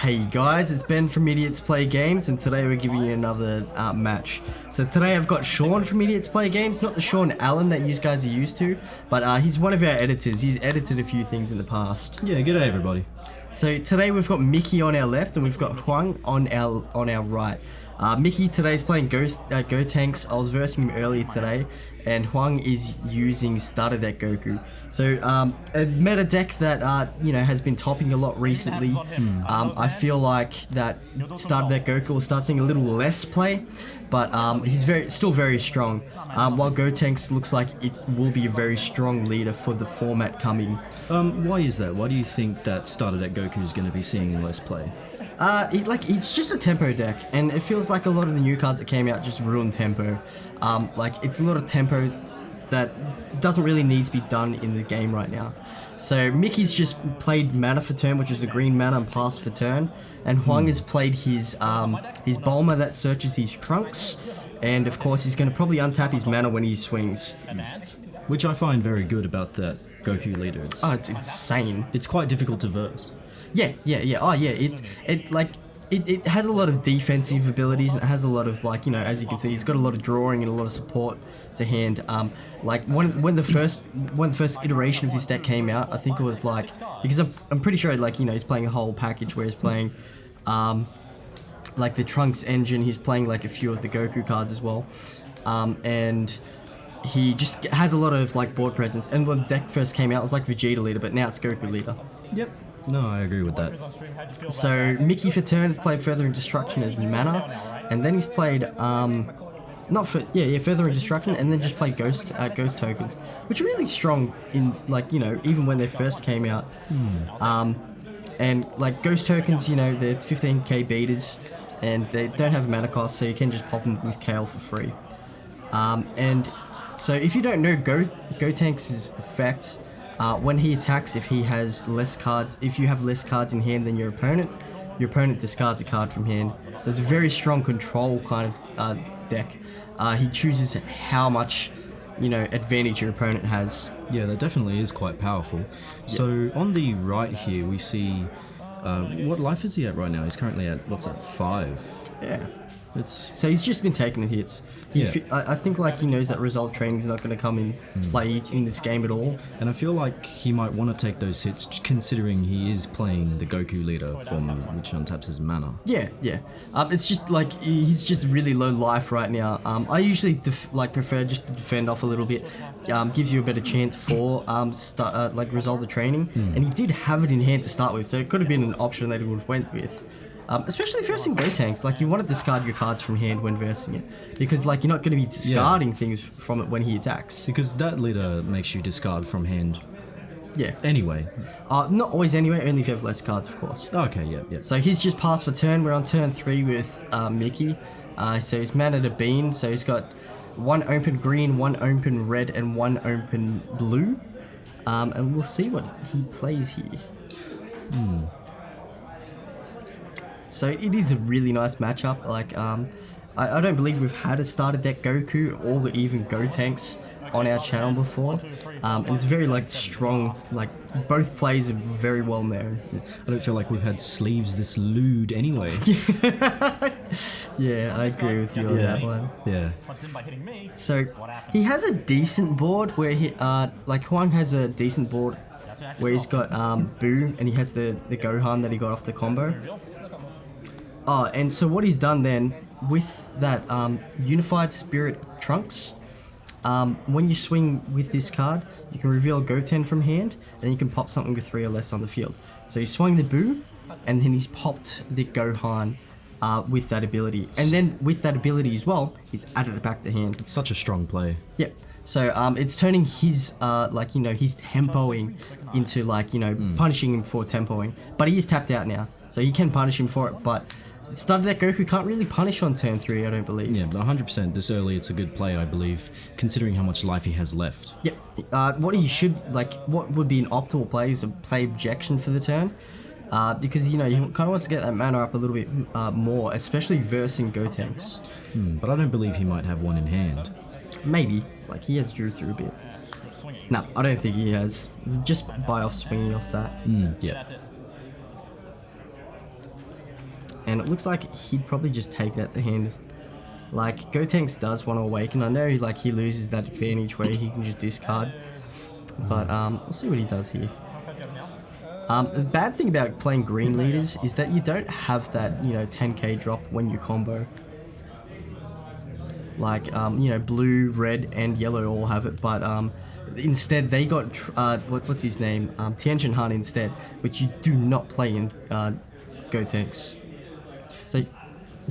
Hey guys, it's Ben from Idiots Play Games, and today we're giving you another uh, match. So today I've got Sean from Idiots Play Games, not the Sean Allen that you guys are used to, but uh, he's one of our editors. He's edited a few things in the past. Yeah, good day everybody. So today we've got Mickey on our left, and we've got Huang on our on our right. Uh, Mickey is playing Ghost uh, Gotenks. I was versing him earlier today, and Huang is using Starter Deck Goku. So um, a meta deck that uh, you know has been topping a lot recently. Um, I feel like that Starter Deck Goku will start seeing a little less play, but um, he's very still very strong. Um, while Gotenks looks like it will be a very strong leader for the format coming. Um, why is that? Why do you think that starter deck Goku is going to be seeing less play? Uh, it, like it's just a tempo deck, and it feels like a lot of the new cards that came out just ruined tempo. Um, like it's a lot of tempo that doesn't really need to be done in the game right now. So Mickey's just played mana for turn, which is a green mana and pass for turn, and Huang has played his um, his Bulma that searches his trunks, and of course he's going to probably untap his mana when he swings. Which I find very good about that Goku leader. It's, Oh, it's insane. it's quite difficult to verse. Yeah, yeah, yeah. Oh, yeah. It, it like, it, it has a lot of defensive abilities. It has a lot of like, you know, as you can see, he's got a lot of drawing and a lot of support to hand. Um, like when when the first when the first iteration of this deck came out, I think it was like because I'm I'm pretty sure like you know he's playing a whole package where he's playing, um, like the Trunks engine. He's playing like a few of the Goku cards as well, um, and he just has a lot of like board presence. And when the deck first came out, it was like Vegeta leader, but now it's Goku leader. Yep. No, I agree with that. So Mickey for has played Furthering Destruction as mana, and then he's played um, not for yeah yeah Furthering Destruction, and then just played Ghost uh, Ghost tokens, which are really strong in like you know even when they first came out. Um, and like Ghost tokens, you know they're 15k beaters, and they don't have a mana cost, so you can just pop them with Kale for free. Um, and so if you don't know Go Gotenks' effect, uh, when he attacks, if he has less cards, if you have less cards in hand than your opponent, your opponent discards a card from hand. So it's a very strong control kind of uh, deck. Uh, he chooses how much, you know, advantage your opponent has. Yeah, that definitely is quite powerful. So on the right here, we see. Uh, what life is he at right now? He's currently at, what's that, five? Yeah. It's So he's just been taking the hits. He Yeah. I, I think like he knows that resolve training is not going to come in play in this game at all. And I feel like he might want to take those hits, considering he is playing the Goku leader form, which untaps his mana. Yeah, yeah. Um, it's just like he's just really low life right now. Um, I usually def- like prefer just to defend off a little bit. Um, gives you a better chance for um start uh, like resolve the training, and he did have it in hand to start with, so it could have been an option that he would have went with. Um, especially versing tanks, like you want to discard your cards from hand when versing it, because like you're not going to be discarding things from it when he attacks. Because that leader makes you discard from hand Yeah. anyway. Uh, not always anyway, only if you have less cards, of course. Okay, yeah, yeah. So he's just passed for turn. We're on turn three with uh, Mickey. Uh, so he's mana to bean. So he's got one open green, one open red, and one open blue. Um, and we'll see what he plays here. So it is a really nice matchup. Like, um, I, I don't believe we've had a starter deck Goku or even Gotenks on our channel before. Um, and it's very like strong. Like both plays are very well known. I don't feel like we've had sleeves this lewd anyway. Yeah, I agree with you on that one. Yeah. So he has a decent board where he uh like Huang has a decent board where he's got um Boo and he has the the Gohan that he got off the combo. Oh, and so what he's done then with that um Unified Spirit Trunks, um when you swing with this card, you can reveal Goten from hand and you can pop something with three or less on the field. So he swung the Boo and then he's popped the Gohan uh, with that ability. And then with that ability as well, he's added it back to hand. It's such a strong play. Yep. So um, it's turning his uh, like you know his tempoing into like you know punishing him for tempoing, but he is tapped out now, so you can punish him for it. But starter deck Goku can't really punish on turn three, I don't believe. Yeah, 100% this early it's a good play, I believe, considering how much life he has left. Yep. Uh, what he should like, what would be an optimal play is a play objection for the turn, uh, because you know he kind of wants to get that mana up a little bit uh, more, especially versing Gotenks. Hmm, but I don't believe he might have one in hand. Maybe like he has drew through a bit. No, I don't think he has. Just by off swinging off that. Hmm, yeah. And it looks like he'd probably just take that to hand. Like Gotenks does want to awaken. I know like he loses that advantage where he can just discard, but um, we'll see what he does here. Um, the bad thing about playing green leaders is that you don't have that you know 10k drop when you combo. Like um, you know blue, red, and yellow all have it, but um, instead they got uh, what, what's his name um, Tien Shinhan instead, which you do not play in uh, Gotenks. So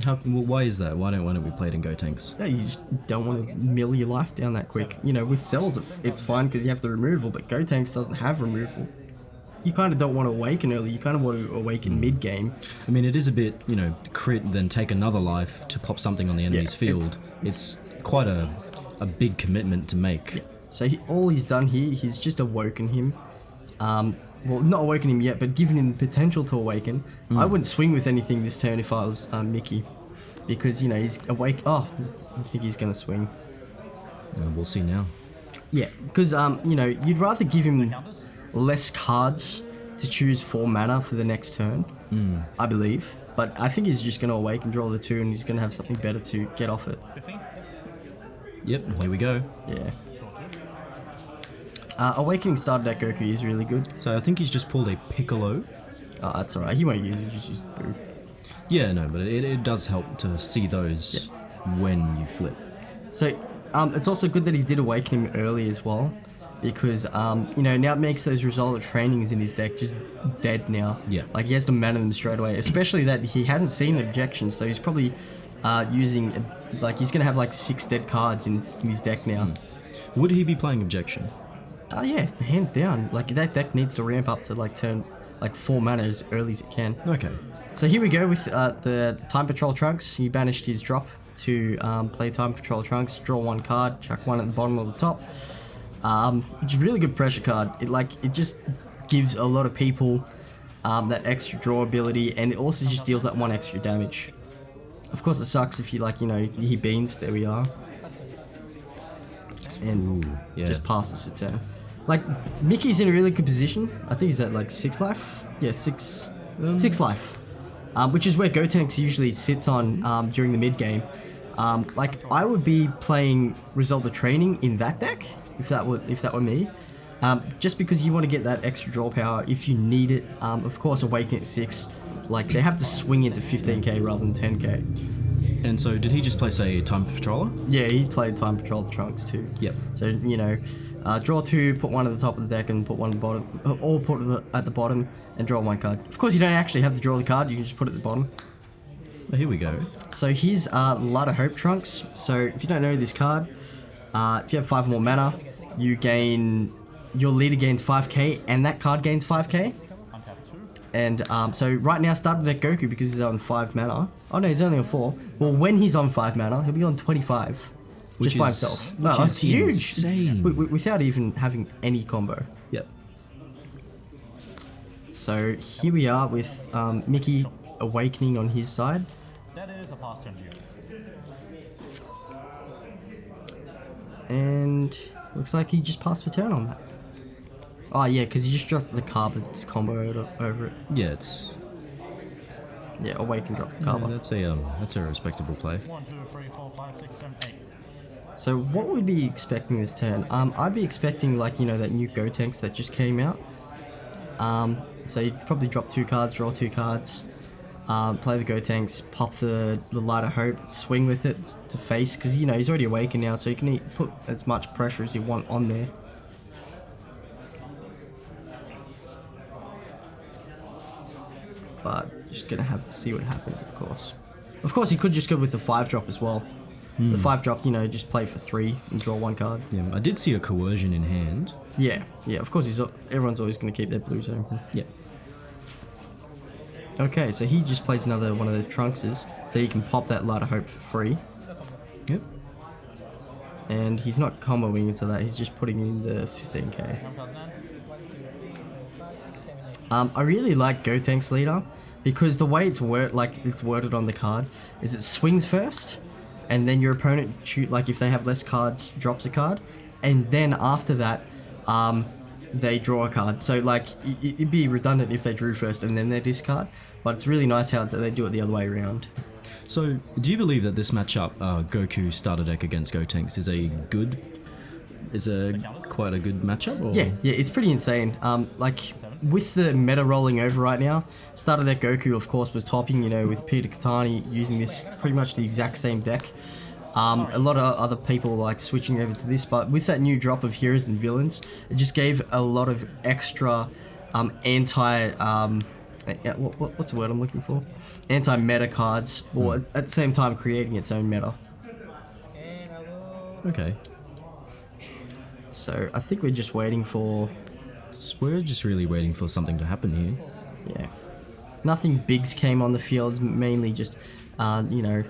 How, well, why is that? Why don't why don't we play it in Gotenks? Yeah, you just don't want to mill your life down that quick. You know, with cells, it's fine because you have the removal, but Gotenks doesn't have removal. You kind of don't want to awaken early. You kind of want to awaken hmm. mid game. I mean, it is a bit, you know, crit, then take another life to pop something on the enemy's it- field. It's quite a, a big commitment to make. So he, all he's done here, he's just awoken him. Um, well, not awoken him yet, but giving him the potential to awaken. I wouldn't swing with anything this turn if I was um, Mickey, because you know he's awake. Oh, I think he's gonna swing. Uh, we'll see now. Yeah, because um, you know, you'd rather give him less cards to choose for mana for the next turn, I believe. But I think he's just going to awake and draw the two, and he's going to have something better to get off it. Yep, here we go. Yeah. Uh, Awakening starter deck Goku is really good. So I think he's just pulled a Piccolo. Oh, that's alright. He won't use it. Just use the boo. Yeah, no, but it, it does help to see those when you flip. So, um, it's also good that he did awaken him early as well, because um, you know now it makes those result trainings in his deck just dead now. Yeah. like he has to mana them straight away. Especially that he hasn't seen objections, so he's probably uh, using like he's gonna have like six dead cards in, in his deck now. Would he be playing Objection? Oh yeah, hands down. Like that deck needs to ramp up to like turn like four mana as early as it can. Okay. So here we go with uh, the Time Patrol Trunks. He banished his drop to um, play Time Patrol Trunks, draw one card, chuck one at the bottom or the top. Um, which is a really good pressure card. It like it just gives a lot of people um, that extra draw ability, and it also just deals that one extra damage. Of course, it sucks if you like you know he beans. There we are, and Ooh, yeah. just passes for turn. Like Mickey's in a really good position. I think he's at like six life. Yeah, six, six life, um, which is where Gotenks usually sits on um, during the mid game. Um, like I would be playing Result of Training in that deck if that were if that were me. Um, just because you want to get that extra draw power if you need it. Um, of course, Awaken at six, like they have to swing into 15k rather than 10k. And so did he just play, say, Time Patroller? Yeah, he's played Time Patrol Trunks too. Yep. So you know, uh, draw two, put one at the top of the deck, and put one at the bottom, uh, or put it at the bottom and draw one card. Of course, you don't actually have to draw the card; you can just put it at the bottom. Oh, here we go. So here's uh, Light of Hope Trunks. So if you don't know this card, uh, if you have five more mana, you gain your leader gains 5k, and that card gains 5k. And um, so right now, start with Goku because he's on five mana. Oh no, he's only on four. Well, when he's on five mana, he'll be on 25, Which just by is- himself. which No, is that's huge. insane. W- w- without even having any combo. Yep. So here we are with um, Mickey awakening on his side. That is a pause turn. And looks like he just passed for turn on that. Oh yeah, because he just dropped the carbon combo over, over it. Yeah, it's Yeah, awaken drop the yeah, that's a um, that's a respectable play. One, two, three, four, five, six, seven, eight. So what would be expecting this turn? Um, I'd be expecting like you know that new Gotenks that just came out. Um, so you'd probably drop two cards, draw two cards, um, play the Gotenks, pop the the light of hope, swing with it to face because you know he's already awakened now, so you can put as much pressure as you want on there. But just gonna have to see what happens, of course. Of course, he could just go with the five drop as well. The five drop, you know, just play for three and draw one card. Yeah, I did see a coercion in hand. Yeah, yeah. Of course, he's everyone's always going to keep their blues open. Yeah. Okay, so he just plays another one of the trunkses, so he can pop that light of hope for free. Yep. And he's not comboing into that; he's just putting in the 15k. One card nine. Um, I really like Gotenks leader because the way it's word like it's worded on the card is it swings first, and then your opponent shoot like if they have less cards drops a card, and then after that, um, they draw a card. So like i- i- it'd be redundant if they drew first and then they discard. But it's really nice how that they do it the other way around. So, do you believe that this matchup, uh, Goku starter deck against Gotenks, is a good, is a quite a good matchup? Or? Yeah, yeah, it's pretty insane. Um, like with the meta rolling over right now, started deck Goku, of course, was topping. You know, with Peter Katani using this pretty much the exact same deck. Um, a lot of other people like switching over to this, but with that new drop of heroes and villains, it just gave a lot of extra um, anti. Um, uh, what, what, what's the word I'm looking for? Anti meta cards, or at at the same time creating its own meta. Okay. So I think we're just waiting for we're just really waiting for something to happen here. Yeah. Nothing bigs came on the field, mainly just, uh, you know,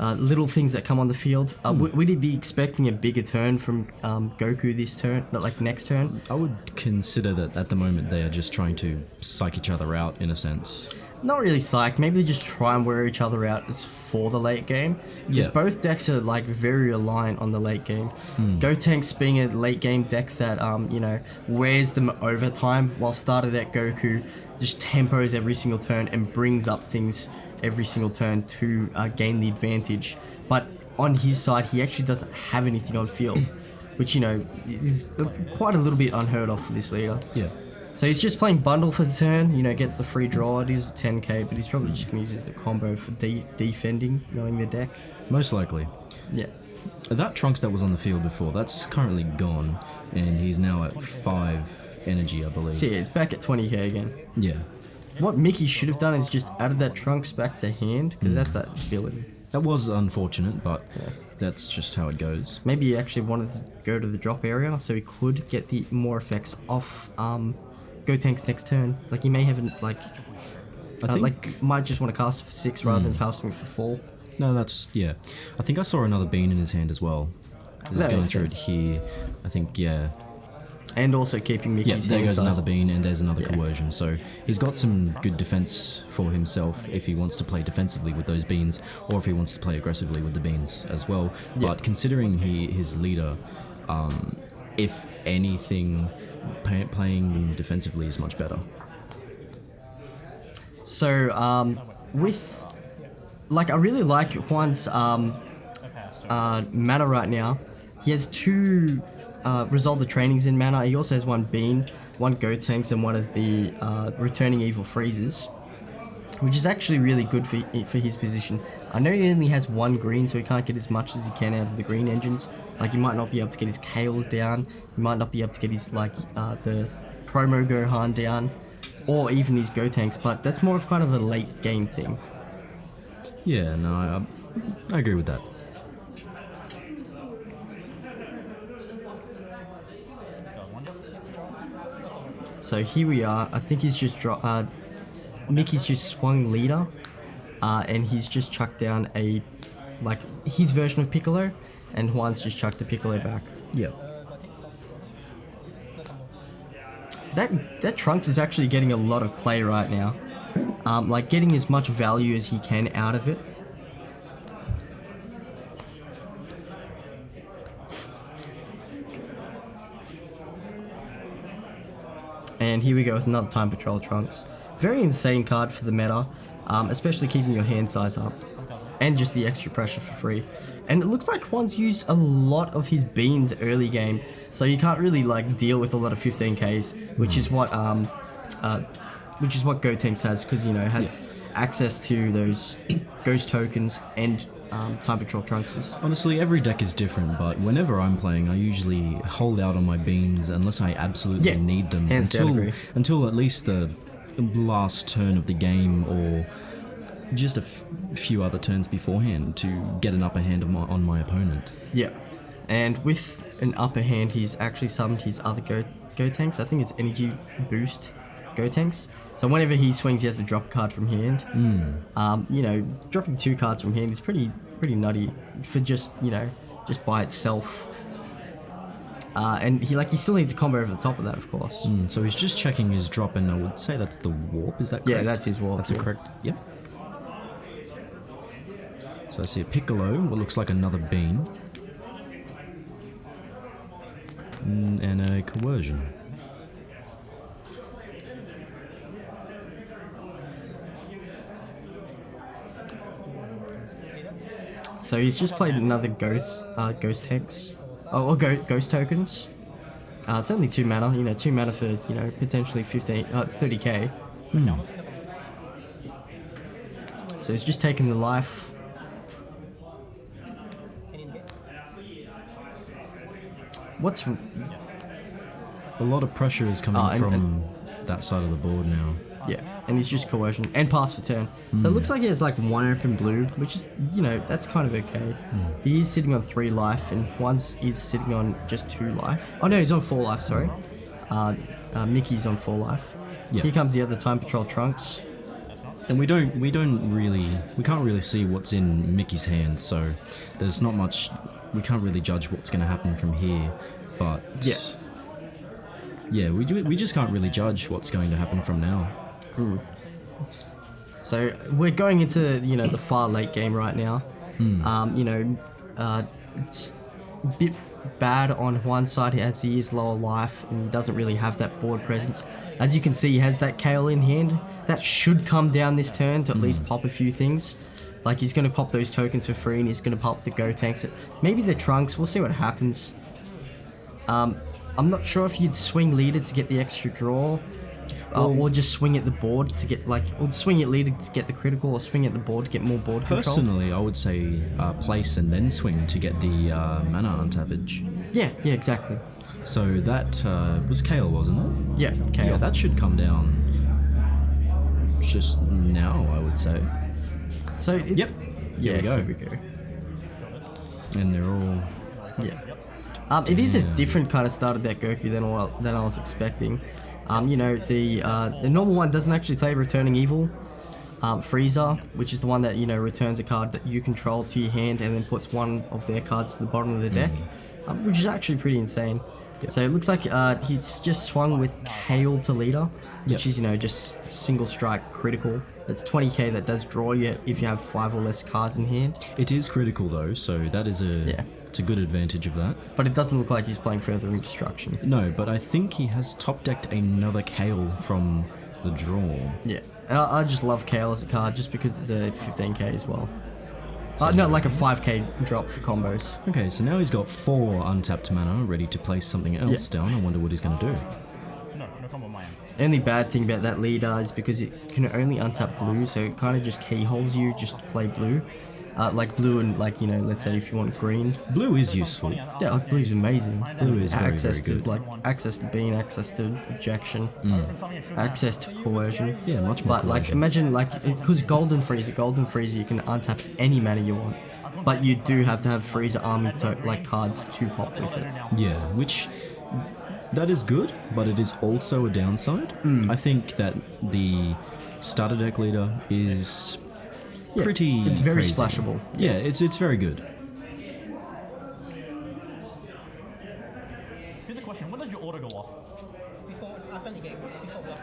uh, little things that come on the field. Uh, w- would he be expecting a bigger turn from um, Goku this turn, not like next turn? I would consider that at the moment they are just trying to psych each other out in a sense. Not really psyched. Maybe they just try and wear each other out as for the late game. Because Yeah. both decks are like very reliant on the late game. Gotenks being a late game deck that um, you know wears them over time, while starter deck Goku just tempos every single turn and brings up things every single turn to uh, gain the advantage. But on his side, he actually doesn't have anything on field, which you know is quite a little bit unheard of for this leader. Yeah. So he's just playing bundle for the turn, you know, gets the free draw. It is 10k, but he's probably just going to use a combo for de- defending, knowing the deck. Most likely. Yeah. That Trunks that was on the field before, that's currently gone, and he's now at 5 energy, I believe. So yeah, it's back at 20k again. Yeah. What Mickey should have done is just added that Trunks back to hand, because that's that ability. That was unfortunate, but that's just how it goes. Maybe he actually wanted to go to the drop area so he could get the more effects off um, Gotenks next turn. Like he may have, like, I uh, think. like might just want to cast for 6 rather than casting for 4. no, that's. Yeah. I think I saw another bean in his hand as well. He's That going through sense. it here. I think, yeah. And also keeping Yeah, there goes size. another bean, and there's another Yeah. coercion. So he's got some good defense for himself if he wants to play defensively with those beans, or if he wants to play aggressively with the beans as well. But considering he his leader, um, if anything, playing them defensively is much better. So, um, with like, I really like Juan's um, uh, mana right now. He has two uh, resolve the trainings in mana. He also has one bean, one Gotenks, and one of the uh, returning evil freezes, which is actually really good for for his position. I know he only has one green, so he can't get as much as he can out of the green engines. Like he might not be able to get his Kales down. He might not be able to get his like uh, the promo Gohan down, or even his Gotenks. But that's more of kind of a late game thing. Yeah, no, I, I agree with that. So here we are. I think he's just dro- uh, Mickey's just swung leader, uh, and he's just chucked down a like his version of Piccolo, and Juan's just chucked the Piccolo back. Yeah. That that Trunks is actually getting a lot of play right now, um, like getting as much value as he can out of it. And here we go with another Time Patrol Trunks. Very insane card for the meta, um, especially keeping your hand size up. And just the extra pressure for free. And it looks like Juan's used a lot of his beans early game, so you can't really like deal with a lot of 15ks, which is what um, uh, which is what Gotenks has, because you know it has access to those ghost tokens and um, Time Patrol Trunks. Honestly, every deck is different, but whenever I'm playing, I usually hold out on my beans unless I absolutely Yeah, need them hands until until at least the last turn of the game or just a f- few other turns beforehand to get an upper hand of my, on my opponent. Yeah, and with an upper hand, he's actually summoned his other Gotenks. I think it's Energy Boost Gotenks. So whenever he swings, he has to drop a card from hand. Um, you know, dropping two cards from hand is pretty pretty nutty for just you know just by itself. Uh, and he like he still needs to combo over the top of that, of course. Mm, so he's just checking his drop, and I would say that's the warp. Is that correct? Yeah, that's his warp. That's yeah. a correct. Yep. So I see a Piccolo, what looks like another bean, hmm, and a coercion. So he's just played another ghost, uh, ghost hex oh, or go, ghost tokens. Uh, it's only two mana, you know, two mana for you know potentially 15, uh, 30k. No. So he's just taking the life. What's A lot of pressure is coming Oh, and- from that side of the board now. And he's just coercion and pass for turn. So it looks like he has like one open blue, which is you know that's kind of okay. He is sitting on three life, and once he's sitting on just two life. Oh no, he's on four life. Sorry, uh, uh, Mickey's on four life. Yeah. Here comes the other time patrol trunks. And we don't we don't really we can't really see what's in Mickey's hand, so there's not much we can't really judge what's going to happen from here. But Yeah. yeah, we ju- we just can't really judge what's going to happen from now. So we're going into you know the far late game right now. Um, you know, uh, it's a bit bad on one side as he is lower life and he doesn't really have that board presence. As you can see, he has that Kale in hand. That should come down this turn to at least pop a few things. Like he's going to pop those tokens for free and he's going to pop the Gotenks. Maybe the Trunks. We'll see what happens. Um, I'm not sure if you'd swing leader to get the extra draw. Uh, or just swing at the board to get like, or swing at leader to get the critical, or swing at the board to get more board control. Personally, I would say uh, place and then swing to get the uh, mana untappage. Yeah, yeah, exactly. So that uh, was Kale, wasn't it? Yeah, Kale. Yeah, that should come down just now, I would say. so Yep. Yeah, we go. Here we go. And they're all Yeah. Um, it is a different kind of starter deck Goku than what than I was expecting. Um, you know, the uh, the normal one doesn't actually play Returning Evil. Um, Frieza, which is the one that you know returns a card that you control to your hand and then puts one of their cards to the bottom of the deck, um, which is actually pretty insane. So it looks like uh, he's just swung with Kale to leader, which Yep. is you know just single strike critical. It's 20k that does draw you if you have five or less cards in hand. It is critical though, so that is a Yeah. It's a good advantage of that. But it doesn't look like he's playing Furthering Destruction. No, but I think he has top decked another Kale from the draw. Yeah, and I, I just love Kale as a card just because it's a 15k as well. Uh, no, like a 5k drop for combos. Okay, so now he's got four untapped mana ready to place something else down. I wonder what he's going to do. No, no combo my end. Only bad thing about that leader is because it can only untap blue, so it kind of just keyholes you just to play blue. Uh, like blue and like you know, let's say if you want green, Blue is useful. yeah, like blue's amazing. Blue is very, access very good. to like access to being, access to objection, access to coercion. Yeah, much more But like, imagine like, because Golden Frieza, Golden Frieza, you can untap any mana you want, but you do have to have Frieza army to- like cards to pop with it. Yeah, which that is good, but it is also a downside. Hmm. I think that the starter deck leader is Yeah, pretty. it's very crazy. splashable. Yeah, it's it's very good. Here's a question. When does your order go off? Before, after the game, before block.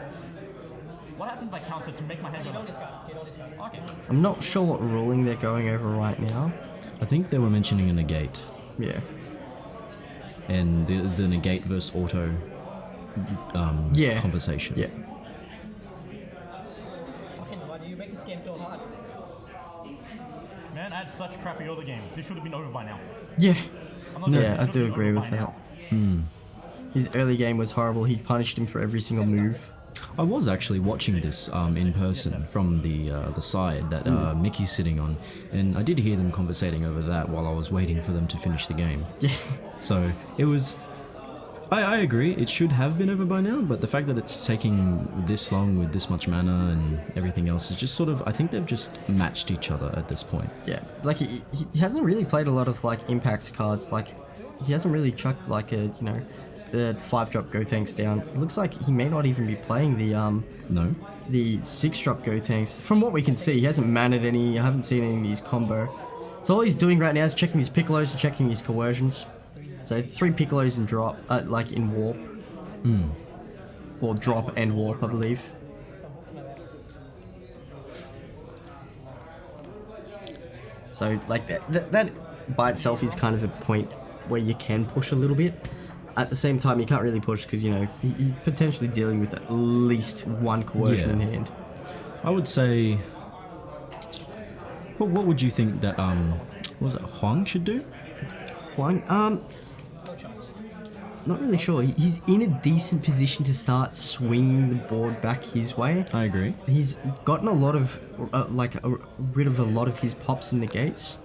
What happens if I counter to make my hand You go don't off? discard. You don't discard. Okay. I'm not sure what ruling they're going over right now. I think they were mentioning a negate Yeah. and the the negate versus auto um, Yeah. conversation. Yeah. Fucking, why do you make this game so hard? Man, I had such crappy other game. This should have been over by now. Yeah. I'm Yeah, I do agree with that. now. His early game was horrible. He punished him for every single move. I was actually watching this um, in person from the uh, the side that uh, Hmm. Mickey's sitting on, and I did hear them conversating over that while I was waiting for them to finish the game. Yeah. So it was. I, I agree. It should have been over by now, but the fact that it's taking this long with this much mana and everything else is just sort of. I think they've just matched each other at this point. Yeah, like he, he hasn't really played a lot of like impact cards. Like he hasn't really chucked like a you know the five drop Gotenks down. It looks like he may not even be playing the um No. the six drop Gotenks. From what we can see, he hasn't managed any. I haven't seen any of these combo. So all he's doing right now is checking his piccolos and checking his coercions. So three piccolos and drop, uh, like in warp. Or drop and warp, I believe. So like that, that, that by itself is kind of a point where you can push a little bit. At the same time, you can't really push because you know you- you're potentially dealing with at least one coercion in hand. I would say. What, what would you think that um, What was it? Huang should do. Huang, um. Not really sure. He's in a decent position to start swinging the board back his way. I agree. He's gotten a lot of, uh, like, a, rid of a lot of his pops and negates.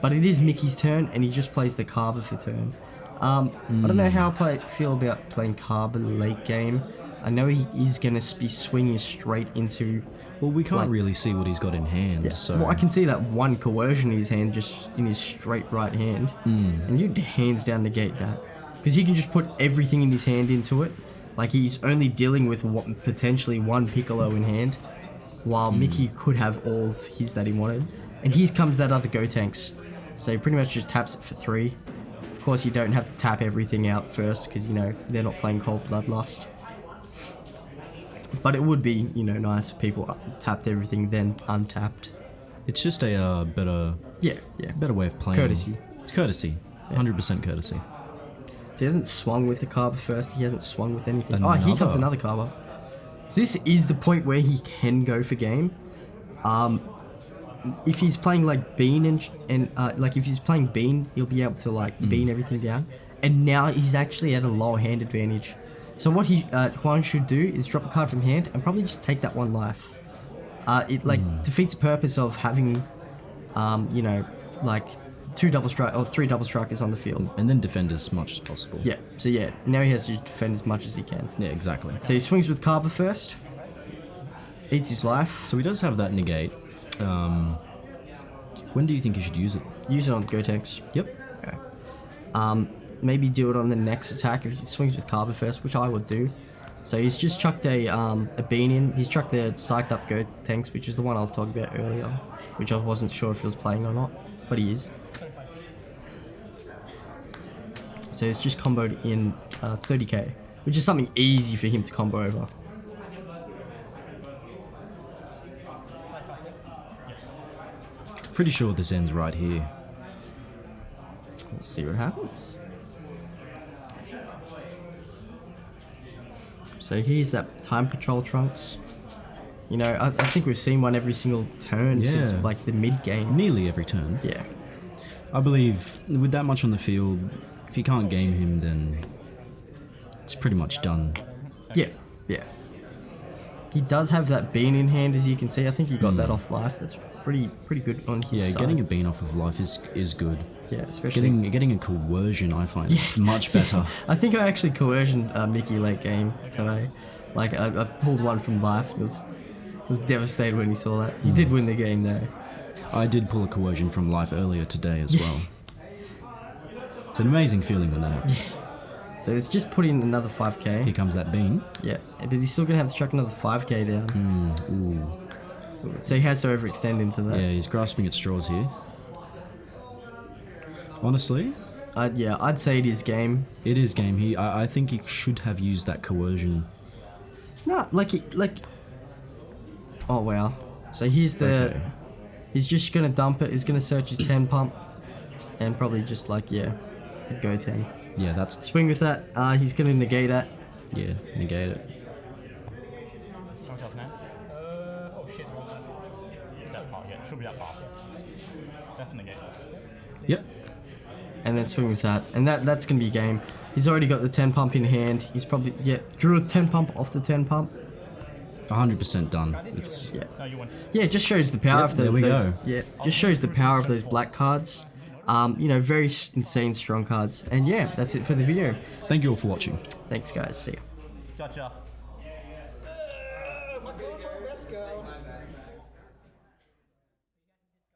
But it is Mickey's turn, and he just plays the Carver for turn. Um, I don't know how I play, feel about playing Carver late game. I know he is going to be swinging straight into. Well, we can't Like- really see what he's got in hand, so Well, I can see that one coercion in his hand, just in his straight right hand, and you'd hands down negate that because he can just put everything in his hand into it. Like he's only dealing with what, potentially one Piccolo in hand, while Mickey could have all of his that he wanted. And here comes that other Gotenks, so he pretty much just taps it for three. Of course, you don't have to tap everything out first because you know they're not playing Cold Bloodlust. But it would be, you know, nice if people tapped everything then untapped. it's just a uh, better, Yeah, yeah. better way of playing. Courtesy. It's courtesy. 100% courtesy. So he hasn't swung with the carb first. He hasn't swung with anything. Oh, here comes Another. another carver. So this is the point where he can go for game. Um, if he's playing like Bean and and uh, like if he's playing Bean, he'll be able to like bean everything down. And now he's actually at a lower hand advantage. So what he uh, Juan should do is drop a card from hand and probably just take that one life. Uh, it like defeats the purpose of having, um, you know, like two double strike or three double strikers on the field. And then defend as much as possible. Yeah, so yeah, now he has to defend as much as he can. Yeah, exactly. So he swings with Carver first, eats his life, So he does have that negate. Um, when do you think you should use it? use it on Gotenks. Yep. Okay. Um, maybe do it on the next attack if he swings with Carver first, which I would do. So he's just chucked a um, a bean in. He's chucked the psyched up Go Tanks, which is the one I was talking about earlier, which I wasn't sure if he was playing or not, but he is. So he's just comboed in uh, 30k, which is something easy for him to combo over. Pretty sure this ends right here. We'll see what happens. So here's that time patrol trunks. You know, I, I think we've seen one every single turn since like the mid game. Nearly every turn. Yeah. I believe with that much on the field, if you can't game him, then it's pretty much done. Yeah. Yeah. He does have that bean in hand, as you can see. I think he got that off life. That's pretty pretty good on his Hmm. Yeah, side. getting a bean off of life is is good. yeah, especially Getting getting a coercion, I find yeah. much better. I think I actually coercioned uh, Mickey late game today. Like I, I pulled one from life. He was was devastated when he saw that. He Hmm. did win the game though. I did pull a coercion from life earlier today as well. It's an amazing feeling when that happens. So it's just put in another 5k. Here comes that bean. Yeah, but he's still gonna have to chuck another 5k down. Mm. So he has to overextend into that. Yeah, he's grasping at straws here. Honestly, I'd, yeah, I'd say it is game. it is game. He, I, I think he should have used that coercion. Nah, like it, like. Oh wow. So here's the. Okay. He's just gonna dump it. He's gonna search his 10 pump, and probably just like yeah, go 10. Yeah, that's Swing with that. Uh, he's gonna negate that. yeah, negate it. Something else now? Uh, oh shit. wrong one. That part, yeah. Should be that part. That's negate. Yep. and then swing with that, and that that's gonna be game. He's already got the 10 pump in hand. He's probably yeah drew a 10 pump off the 10 pump. 100% done. It's Yeah, No, you win. yeah, it just shows the power Yep, of the, there we those, go. Yeah, just shows the power of those black cards. Um, you know, very insane strong cards. And yeah, that's it for the video. thank you all for watching. Thanks, guys. See ya. Gotcha.